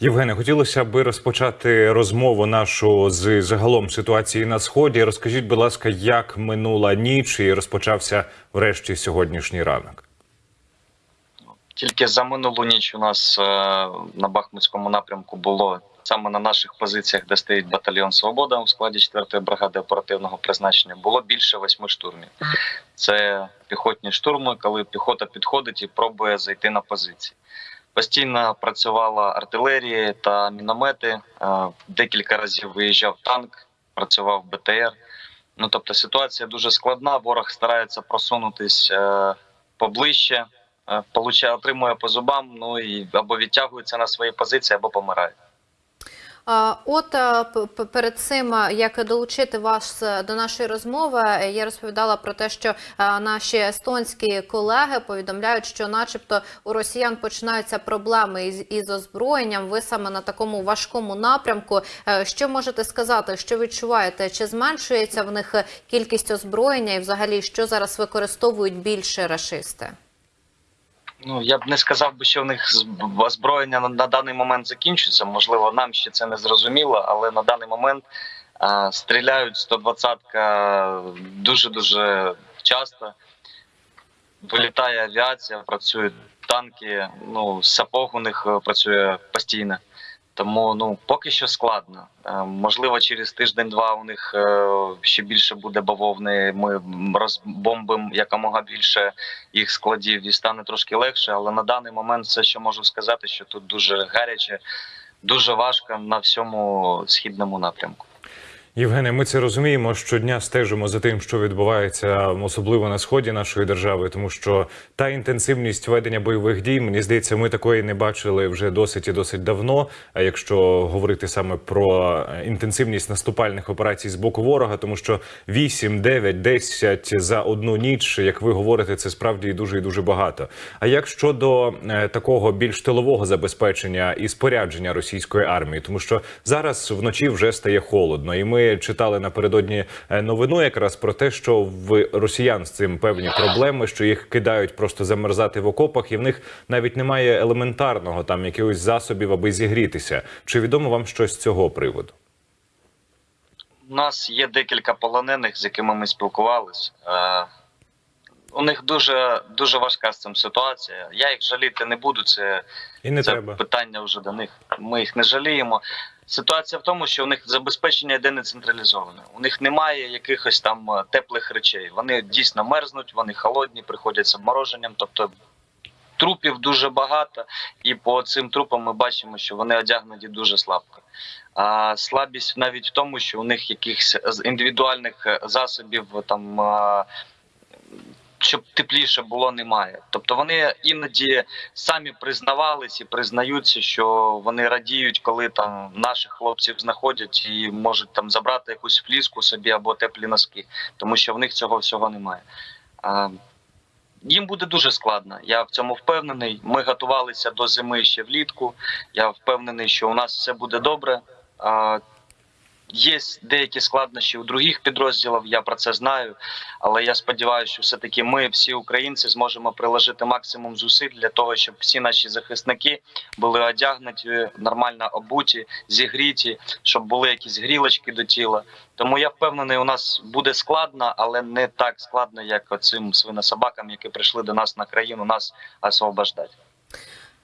Євгене, хотілося би розпочати розмову нашу з загалом ситуації на сході. Розкажіть, будь ласка, як минула ніч і розпочався врешті сьогоднішній ранок. Тільки за минулу ніч у нас е, на Бахмутському напрямку було саме на наших позиціях, де стоїть батальйон Свобода у складі 4-ї бригади оперативного призначення, було більше восьми штурмів. Це піхотні штурми, коли піхота підходить і пробує зайти на позиції. Постійно працювала артилерія та міномети. е, Декілька разів виїжджав танк, працював БТР. Ну тобто ситуація дуже складна. Ворог старається просунутись е, поближче, е, отримує по зубам, ну і або відтягується на свої позиції, або помирає. От е, перед цим, е, як долучити вас е, до нашої розмови, я розповідала про те, що наші естонські колеги повідомляють, що, начебто, у росіян починаються проблеми із, із озброєнням. Ви саме на такому важкому напрямку. Що можете сказати? Що відчуваєте? Чи зменшується в них кількість озброєння, і взагалі що зараз використовують більше рашисти? Ну я б не сказав би, що в них озброєння на, на даний момент закінчується. Можливо, нам ще це не зрозуміло, але на даний момент а, стріляють 120-ка дуже дуже часто. Вилітає авіація, працюють танки. Ну сапог у них е, працює постійно. Тому ну поки що складно. Е, Можливо, через тиждень-два у них е, ще більше буде бавовни. Ми розбомбимо якомога більше їх складів і стане трошки легше. Але на даний момент все, що можу сказати, що тут дуже гаряче, дуже важко на всьому східному напрямку. Євгене, ми це розуміємо. Щодня стежимо за тим, що відбувається, особливо на сході нашої держави, тому що та інтенсивність ведення бойових дій, мені здається, ми такої не бачили вже досить і досить давно. А якщо говорити саме про е, інтенсивність наступальних операцій з боку ворога, тому що 8, 9, 10 за одну ніч, як ви говорите, це справді дуже і дуже багато. А як щодо е, такого більш тилового забезпечення і спорядження російської армії, тому що зараз вночі вже стає холодно, і ми читали напередодні е, новину якраз про те, що в росіян з цим певні проблеми, що їх кидають просто замерзати в окопах, і в них навіть немає елементарного там якихось засобів, аби зігрітися. Чи відомо вам щось з цього приводу? У нас є декілька полонених, з якими ми спілкувалися. Е, у них дуже дуже важка з цим ситуація. Я їх жаліти не буду. Це І не це треба. питання вже до них. Ми їх не жаліємо. Ситуація в тому, що у них забезпечення йде не централізоване. У них немає якихось там е, теплих речей. Вони дійсно мерзнуть, вони холодні, приходять з обмороженням. Тобто трупів дуже багато, і по цим трупам ми бачимо, що вони одягнуті дуже слабко. А слабість навіть в тому, що у них якихось індивідуальних е, засобів там. Щоб тепліше було, немає. Тобто вони іноді самі признавались і признаються, що вони радіють, коли там наших хлопців знаходять і можуть там забрати якусь фліску собі або теплі носки, тому що в них цього всього немає. А, їм буде дуже складно. Я в цьому впевнений. Ми готувалися до зими ще влітку. Я впевнений, що у нас все буде добре. Є деякі складнощі у других підрозділів, я про це знаю. Але я сподіваюся, що все-таки ми, всі українці, зможемо приложити максимум зусиль для того, щоб всі наші захисники були одягнуті, нормально обуті, зігріті, щоб були якісь грілочки до тіла. Тому я впевнений, у нас буде складно, але не так складно, як оцим свинособакам, які прийшли до нас на країну, нас освобождати.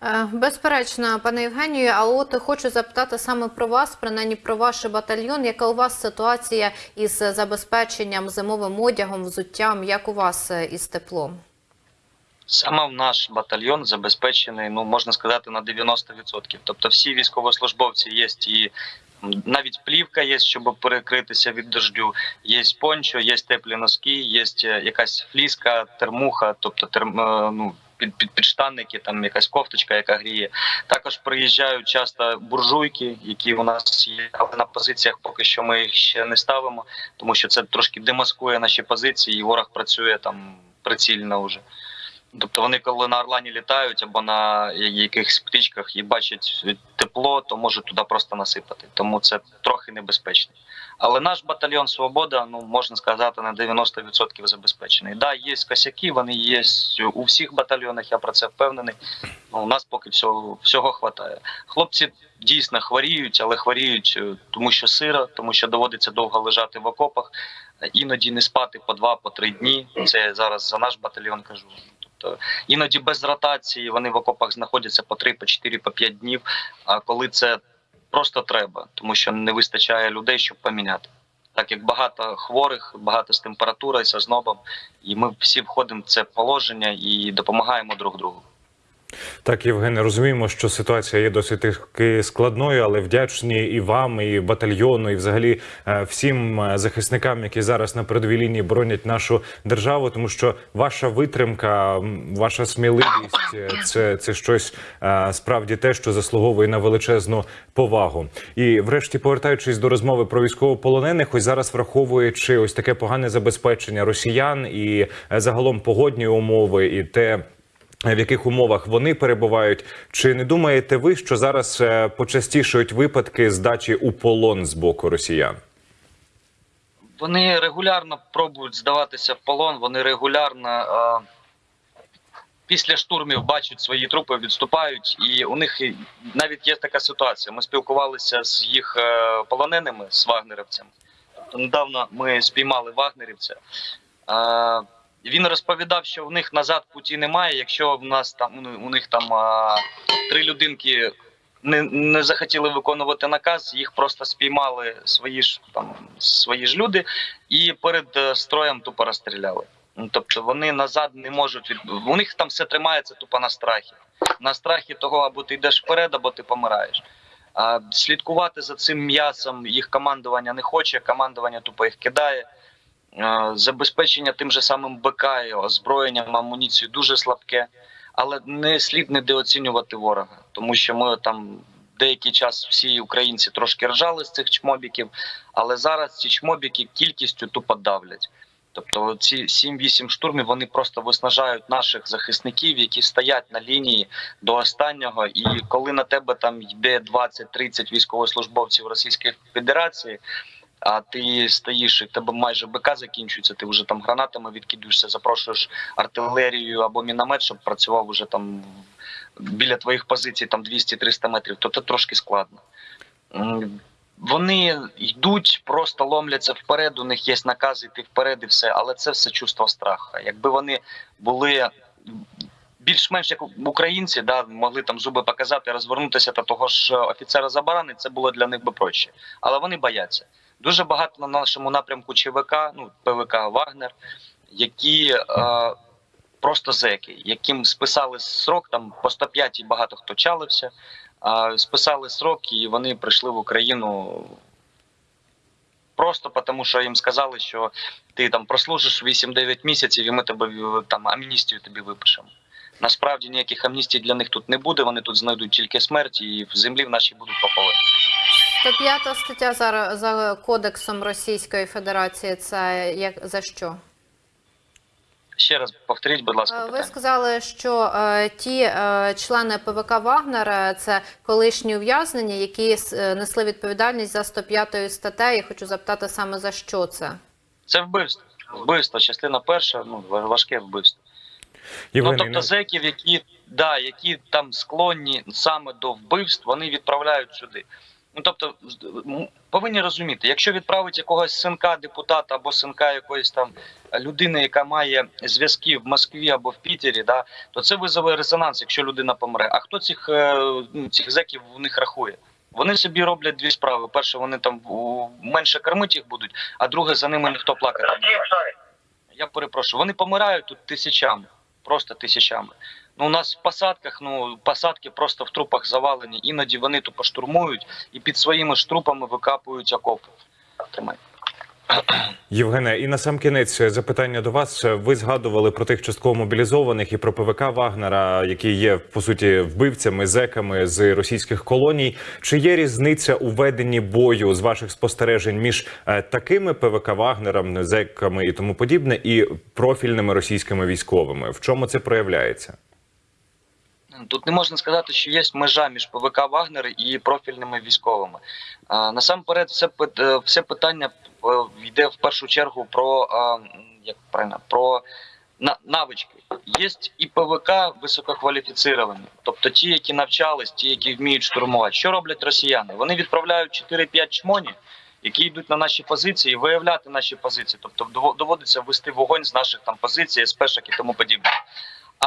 Е, Безперечно, пане Євгенію, а от хочу запитати саме про вас, принаймні про ваш батальйон. Яка у вас ситуація із забезпеченням зимовим одягом, взуттям? Як у вас е, із теплом? Саме наш батальйон забезпечений, ну можна сказати, на 90%. Тобто всі військовослужбовці є і навіть плівка є, щоб перекритися від дождю. Є пончо, є теплі носки, є е, якась фліска, термуха, тобто терм, ну, під, під підштанники, там якась кофточка, яка гріє. Також приїжджають часто буржуйки, які у нас є, але на позиціях поки що ми їх ще не ставимо, тому що це трошки демаскує наші позиції, і ворог працює там прицільно вже. Тобто вони, коли на Орлані літають або на якихось птичках і бачать тепло, то можуть туди просто насипати. Тому це трохи небезпечний. Але наш батальйон Свобода, ну можна сказати, на 90% забезпечений. Да, є косяки, вони є у всіх батальйонах. Я про це впевнений. Ну, у нас поки всього всього хватає. Хлопці дійсно хворіють, але хворіють, е, тому що сиро, тому що доводиться довго лежати в окопах, е, іноді не спати по два, по три дні. Це я зараз за наш батальйон кажу. Тобто іноді без ротації вони в окопах знаходяться по три, по чотири, по п'ять днів. А коли це просто треба, тому що не вистачає людей, щоб поміняти. Так як багато хворих, багато з температурою, з ознобом, і ми всі входимо в це положення і допомагаємо друг другу. Так, Євгене, розуміємо, що ситуація є досить складною, але вдячні і вам, і батальйону, і взагалі е, всім е, захисникам, які зараз на передовій лінії боронять нашу державу, тому що ваша витримка, ваша сміливість е, це, це щось справді те, що заслуговує на величезну повагу. І, врешті, повертаючись до розмови про військовополонених, ось зараз враховуючи ось таке погане забезпечення росіян і загалом погодні умови, і те в яких умовах вони перебувають. Чи не думаєте ви, що зараз е, почастішують випадки здачі у полон з боку росіян? Вони регулярно пробують здаватися в полон, вони регулярно е, після штурмів бачать свої трупи, відступають, і у них навіть є така ситуація. Ми спілкувалися з їх е, полоненими, з вагнерівцями. Тобто недавно ми спіймали вагнерівця. Е, він розповідав, що в них назад путі немає. Якщо в нас там у них там е, три людинки не, не захотіли виконувати наказ, їх просто спіймали свої ж там свої ж люди і перед е, строєм тупо розстріляли. Ну, Тобто вони назад не можуть від у них там все тримається тупо на страхі. На страхі того, або ти йдеш вперед, або ти помираєш. А слідкувати за цим м'ясом їх командування не хоче, командування тупо їх кидає. Забезпечення тим же самим БК озброєнням, амуніцією дуже слабке, але не слід недооцінювати ворога, тому що ми там деякий час всі українці трошки ржали з цих чмобіків, але зараз ці чмобіки кількістю тупо давлять. Тобто ці 7-8 штурмів вони просто виснажають наших захисників, які стоять на лінії до останнього. І коли на тебе там йде 20-30 військовослужбовців Російської Федерації, а ти стоїш і в тебе майже БК закінчується, ти вже там гранатами відкидуєшся, запрошуєш артилерію або міномет, щоб працював уже там біля твоїх позицій там 200-300 метрів, то це трошки складно. Вони йдуть, просто ломляться вперед. У них є накази йти вперед і все, але це все чувство страху. Якби вони були більш-менш як українці, да, могли там зуби показати, розвернутися та того ж офіцера забарани, це було для них би проще. Але вони бояться. Дуже багато на нашому напрямку ЧВК, ну ПВК Вагнер, які е, просто зеки, яким списали срок там по 105 і багато хто чалився. А, списали срок, і вони прийшли в Україну просто тому, що їм сказали, що ти там прослужиш 8-9 місяців, і ми тебе е, там амністію тобі випишемо. Насправді ніяких амністій для них тут не буде. Вони тут знайдуть тільки смерть, і в землі в нашій будуть поховані. 105 стаття за, за кодексом Російської Федерації. Це як за що? Ще раз повторіть, будь ласка, Е, Ви сказали, що е, ті е, члени ПВК Вагнер е, це колишні ув'язнені, які е, несли відповідальність за 105 статтею. Хочу запитати саме за що це. Це вбивство. Вбивство, частина перша, ну важке вбивство. Євгене, ну тобто зеків, які да, які там склонні саме до вбивств, вони відправляють сюди. Ну тобто, повинні розуміти, якщо відправить якогось синка депутата або синка якоїсь там людини, яка має зв'язки в Москві або в Пітері, да, то це визове резонанс, якщо людина помре. А хто цих, е, ну, цих зеків у них рахує? Вони собі роблять дві справи. Перше, вони там менше кормити їх будуть, а друге, за ними ніхто плакати не буде. Я перепрошую, вони помирають тут тисячами, просто тисячами. Ну, у нас в посадках, ну, посадки просто в трупах завалені. Іноді вони тупо штурмують і під своїми ж трупами викапують окопи. Тримай. Євгене, і на сам кінець запитання до вас. Ви згадували про тих частково мобілізованих і про ПВК Вагнера, які є по суті вбивцями, зеками з російських колоній. Чи є різниця у веденні бою з ваших спостережень між е, такими ПВК Вагнером, зеками і тому подібне, і профільними російськими військовими? В чому це проявляється? Тут не можна сказати, що є межа між ПВК Вагнер і профільними військовими. Насамперед, все е, все питання е, йде в першу чергу про як правильно, про навички. Є і ПВК висококваліфіціровані, тобто ті, які навчались, ті, які вміють штурмувати. Що роблять росіяни? Вони відправляють 4-5 чмоні, які йдуть на наші позиції, виявляти наші позиції. Тобто дово- доводиться вести вогонь з наших там позицій, спешок і тому подібне.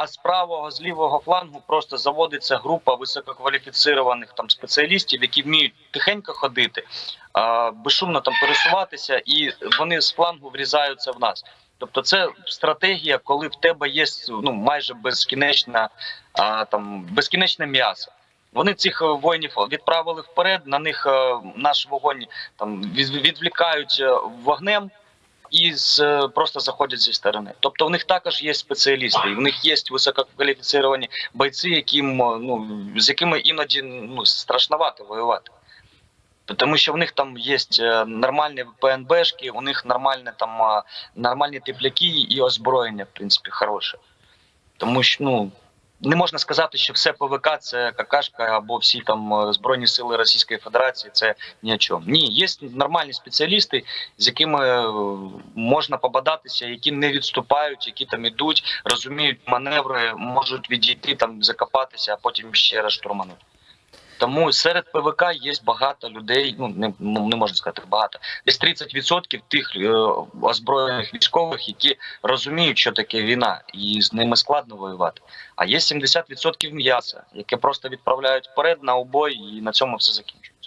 А з правого, з лівого флангу просто заводиться група висококваліфіцірованих там спеціалістів, які вміють тихенько ходити, а, безшумно там пересуватися, і вони з флангу врізаються в нас. Тобто, це стратегія, коли в тебе є ну майже безкінечна а, там безкінечне м'ясо. Вони цих е, воїнів відправили вперед. На них е, наш вогонь там від- відвлікають е, вогнем і з, е, просто заходять зі сторони. Тобто в них також є спеціалісти, і в них є висококваліфіціровані бойці, яким е, ну з якими іноді ну страшновато воювати. Тому що в них там є е, нормальні ПНБшки, у них нормальні там нормальні тепляки і озброєння, в принципі, хороше. Тому що ну не можна сказати, що все ПВК це какашка або всі там е, збройні сили Російської Федерації це ні о чому. Ні, є нормальні спеціалісти, з якими е, можна побадатися, які не відступають, які там ідуть, розуміють маневри, можуть відійти там, закопатися, а потім ще раз штурманути. Тому серед ПВК є багато людей. Ну не, ну, не можна сказати багато. Десь 30% тих е, озброєних військових, які розуміють, що таке війна, і з ними складно воювати. А є 70% м'яса, яке просто відправляють вперед на обой, і на цьому все закінчується.